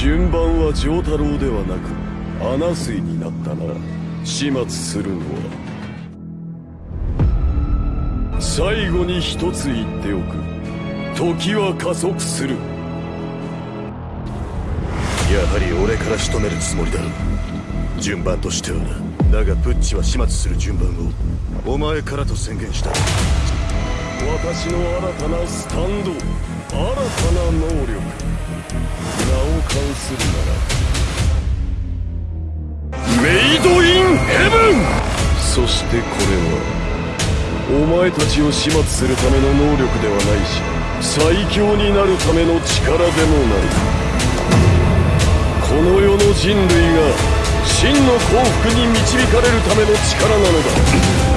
順番は丈太郎ではなく。穴水になったな始末するのは最後に一つ言っておく。時は加速する。やはり俺から仕留めるつもりだ。順番としてはだがプッチは始末する順番をお前からと宣言した私の新たなスタンド新たな能力そしてこれはお前たちを始末するための能力ではないし最強になるための力でもない。この世の人類が真の幸福に導かれるための力なのだ。